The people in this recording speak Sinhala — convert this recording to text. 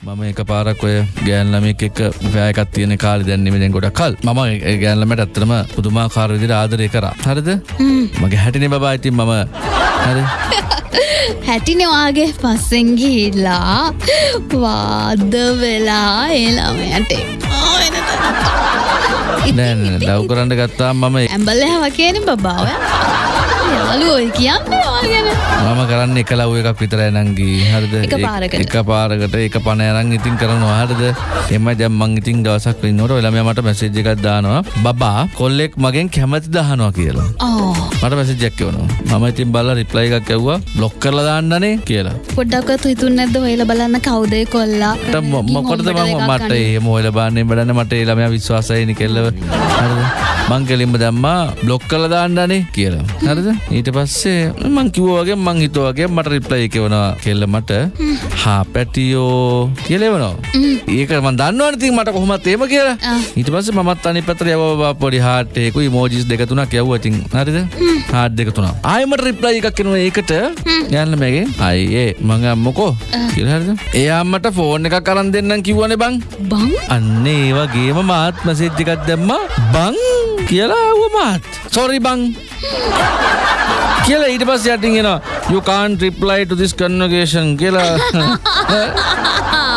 මම එක පාරක් ඔය ගෑන්ලමෙක් එක්ක පෑයකත් තියෙන කාලි දැන්නෙමෙන් ගොඩක් කල්. මම ගෑන්ලමට ඇත්තනම පුදුමාකාර විදිහට ආදරය කරා. හරිද? මගේ හැටිනේ බබා ඉතින් මම හරි. හැටිනවාගේ පස්සෙන් ගිහිල්ලා වාද වෙලා ඒළමයට නෑ ලව් කරන්න ගත්තා මම ඇම්බල්ල හව කියන බබාව ඔය කියන්න වාගෙන මම කරන්න එක ලව් එකක් විතරයි නංගී හරිද? එක පාරකට. එක පාරකට එක පණ අරන් ඉතින් කරනවා. හරිද? එමයි දැන් මං ඉතින් දවසක් ඉන්නකොට ඔය ළමයා මට මැසේජ් එකක් දානවා. බබා කොල්ලෙක් මගෙන් කැමති දහනවා කියලා. ඕ. මට මැසේජ් එකක් එවනවා මම ඉතින් බලලා රිප්ලයි එකක් ඇව්වා බ්ලොක් කරලා දාන්නනේ කියලා. පොඩ්ඩක්වත් හිතුන් නැද්ද? හොයලා බලන්න කවුදේ කොල්ලා? ට මොකටද මම මට ඒ මොහල බාන්නේ බඩන්න මට ඒ ළමයා විශ්වාසයනි කෙල්ලව. හරිද? මං කෙලින්ම දැම්මා බ්ලොක් කරලා දාන්නනේ කියලා. හරිද ඊට පස්සේ මං කිව්වා වගේ මං හිතුවා වගේ මට රිප්ලයි එක එවනවා කෙල්ල මට හා පැටියෝ කියලා එවනවා. ඒක මං දන්නවනේ ඉතින් මට කොහොමත් එහෙම කියලා. ඊට පස්සේ මමත් අනිත් පැත්තට යවවා පොඩි හાર્ට් එකකුයි ඉමෝජිස් දෙක තුනක් යවුවා ඉතින්? හරිද? හાર્ට් දෙක තුනක්. ආයෙ මට රිප්ලයි එකක් එනවා ඒකට. යන්න මගේ. අයියේ මං අම්මකෝ. කියලා හරිද? එයා මට ෆෝන් එකක් අරන් දෙන්නම් කිව්වනේ බං. බං? අන්න ඒ වගේම මාත් මැසේජ් එකක් දැම්මා බං. කියලා ඇහුව මාත් සොරි බං කියලා ඊට පස්සේ යටින් එනවා you can't reply to this conversation කියලා.